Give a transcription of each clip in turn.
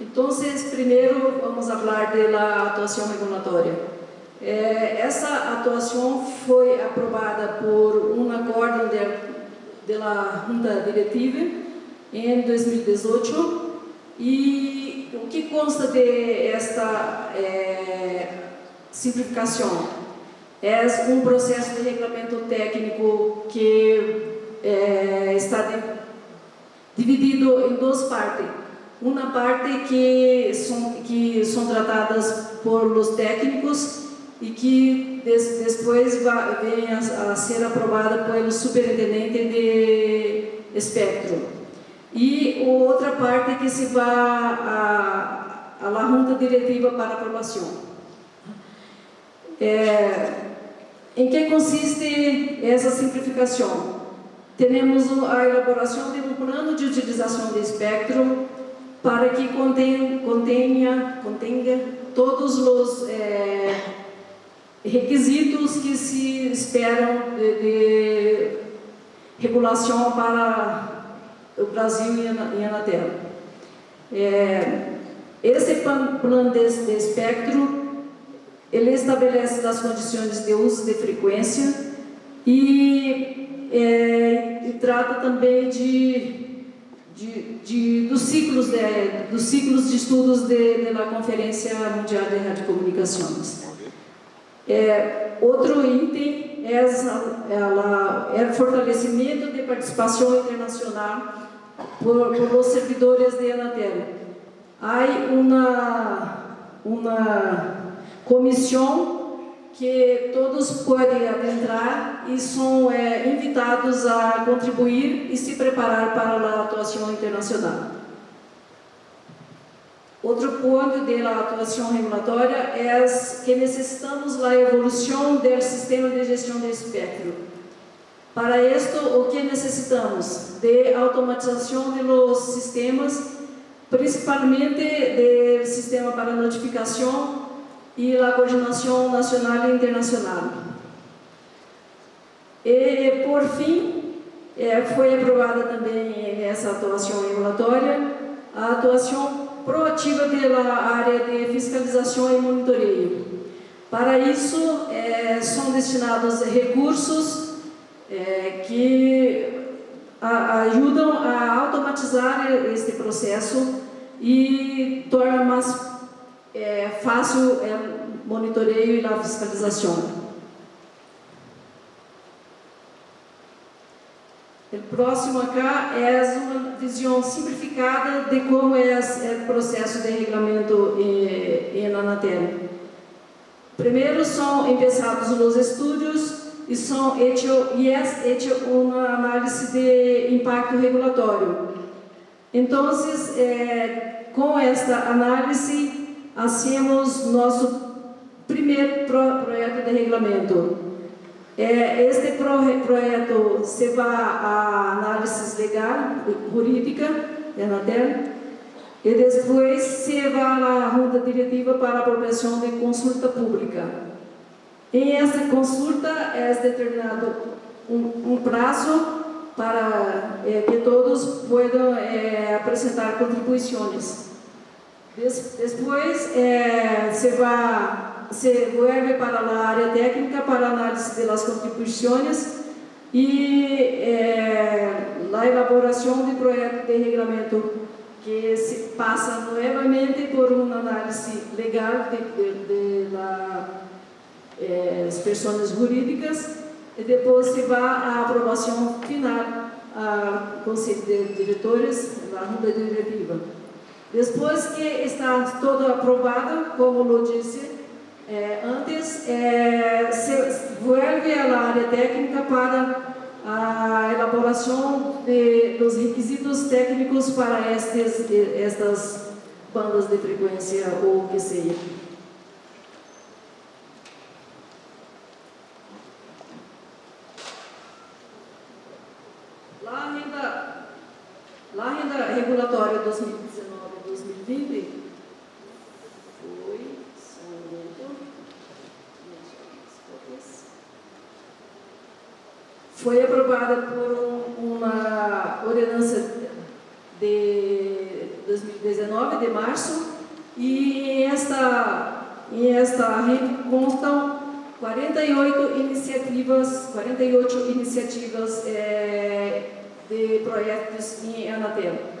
Então, primeiro vamos falar da atuação regulatória. Eh, essa atuação foi aprovada por um acordo da Junta Diretiva em 2018 e o que consta de esta eh, simplificação? É um processo de regulamento técnico que eh, está de, dividido em duas partes. Uma parte que são, que são tratadas por os técnicos e que des, depois vem a, a, ser aprovada pelo superintendente de espectro. E outra parte que se vai a, a junta diretiva para aprovação. É, em que consiste essa simplificação? Temos a elaboração de um plano de utilização de espectro para que contenha, contenha, todos os é, requisitos que se esperam de, de regulação para o Brasil e a Anatel. É, esse plano de, de espectro, ele estabelece as condições de uso de frequência e, é, e trata também de de, de, dos, ciclos de, dos ciclos de estudos de, da Conferência Mundial de Radiocomunicações. É, outro item é, ela, é o fortalecimento de participação internacional por, por os servidores de Anatel. Há uma, uma comissão que todos podem adentrar e são é, invitados a contribuir e se preparar para a atuação internacional. Outro ponto da atuação regulatória é que necessitamos da evolução do sistema de gestão de espectro. Para isto, o que necessitamos? De automatização dos sistemas, principalmente do sistema para notificação e a coordenação nacional e internacional. E, por fim, é, foi aprovada também essa atuação regulatória, a atuação proativa pela área de fiscalização e monitoreio. Para isso, é, são destinados recursos é, que a, ajudam a automatizar este processo e torna mais é, fácil é, monitoreio e a fiscalização. O próximo acá é uma visão simplificada de como é, é o processo de regulamento em, Anatel. Primeiro são empezados os estudos e são hecho, e é hecho uma análise de impacto regulatório. Então, é, com esta análise, hacemos nosso primeiro pro, projeto de regulamento. É, este pro, projeto se vai à análise legal, jurídica, da Anatel, e depois se vai à junta diretiva para aprovação de consulta pública. Em essa consulta é determinado um, um prazo para é, que todos possam é, apresentar contribuições. Depois, é, se vai, se vuelve para a área técnica para análise das contribuições e é, a elaboração de projeto de regulamento que se passa novamente por uma análise legal de é, pessoas jurídicas e depois se vai à aprovação final ao Conselho de Diretores, da Junta Diretiva. Depois que está todo aprovado, como eu disse é, antes, é, se vuelve à área técnica para a elaboração de, dos requisitos técnicos para estes, estas bandas de frequência ou que seja. Lá a renda, lá a renda regulatória 2019 2020 foi, foi aprovada por um, uma ordenança de 2019 19 de março, e esta, em esta rede constam 48 iniciativas, 48 iniciativas é, de projetos em Anatel.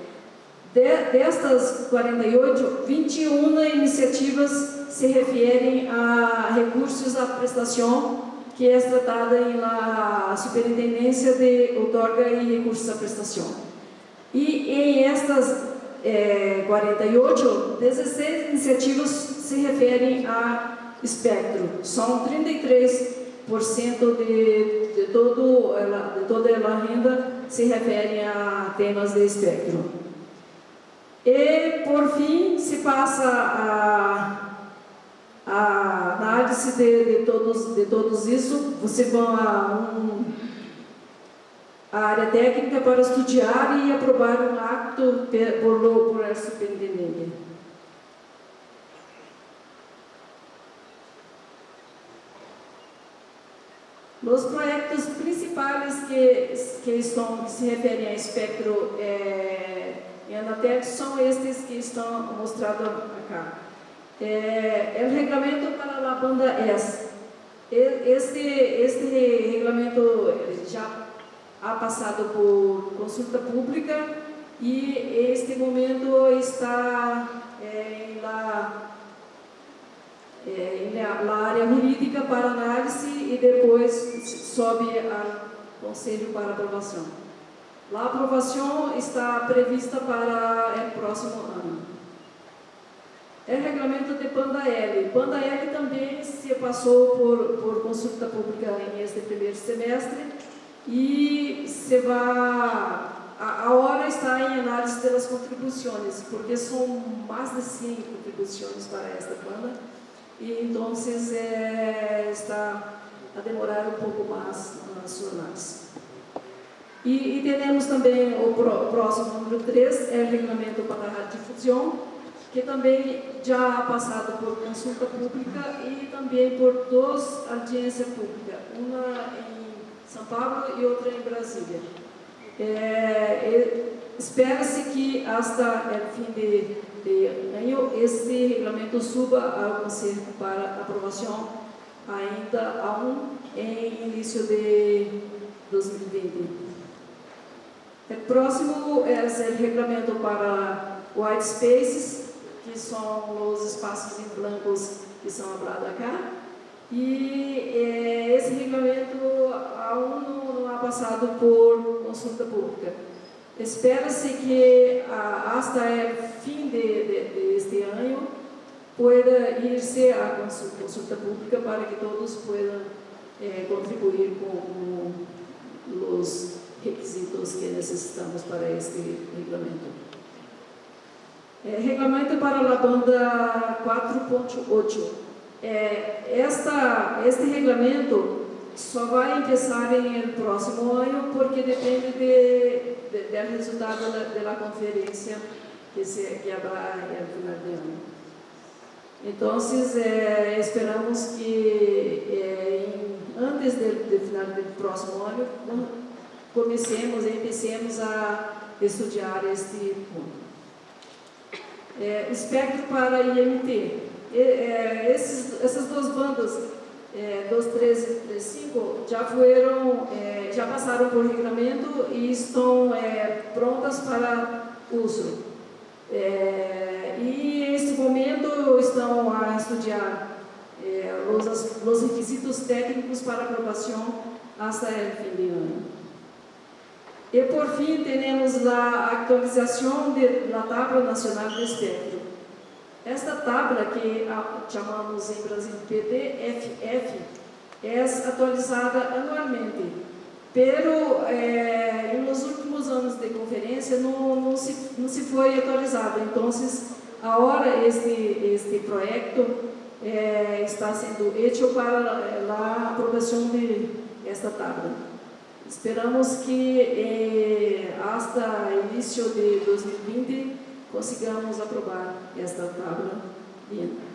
De, destas 48, 21 iniciativas se referem a recursos à prestação que é tratada na Superintendência de Outorga e Recursos à Prestação. E em estas é, 48, 16 iniciativas se referem a espectro. São 33% de, de, todo de toda a renda se referem a temas de espectro. E, por fim, se passa a a análise de, de, todos, de todos isso, você vai a, um, a área técnica para estudar e aprovar um acto por, por, por superintendente. Os projetos principais que, que, estão, que se referem a espectro é, em Anatel são estes que estão mostrados aqui é, o regulamento para a banda S. Este, este regulamento já ha passado por consulta pública e este momento está é, la, é, em la área jurídica para análise e depois sobe ao Conselho para aprovação. A aprovação está prevista para o próximo ano. É regulamento de Panda L. Panda L também se passou por, por consulta pública em este primeiro semestre e se vai, a, hora está em análise das contribuições, porque são mais de 100 contribuições para esta Panda e então é, está a demorar um pouco mais na sua análise. E, e temos também o próximo número 3, é o regulamento para a radiodifusão, que também já ha passado por consulta pública e também por duas audiências públicas, uma em São Paulo e outra em Brasília. É, Espera-se que, até o fim de, de ano, este regulamento suba ao Conselho para aprovação ainda a um em início de 2020. O próximo é o regulamento para white spaces, que são os espaços em blancos que são hablados cá. E é, esse regulamento aún não ha passado por consulta pública. Espera-se que hasta o fim de, de, de, este ano pueda irse a consulta, consulta pública para que todos possam é, contribuir com os requisitos que necessitamos para este. É, regulamento para a banda 4.8. É, este regulamento só vai começar em próximo ano porque depende de, de, do resultado da, conferência que se que haverá no final de ano. Então, é, esperamos que é, antes do final do próximo ano comecemos, empecemos a estudar este ponto é, espectro para IMT. E, é, esses, essas duas bandas, é, 213 e 35, já foram, é, já passaram por regulamento e estão é, prontas para uso. É, e neste momento estão a estudar é, os, os requisitos técnicos para aprovação até o fim de ano. E por fim, temos a atualização da Tabla Nacional de Espectro. Esta tabla, que chamamos em Brasil PDFF, é atualizada anualmente. Pero, eh, nos últimos anos de conferência, não, não, se, não se foi atualizada. Então, agora, este, este projeto eh, está sendo feito para a aprovação de esta tabla. Esperamos que eh, hasta início de 2020 consigamos aprovar esta tabla. Bien.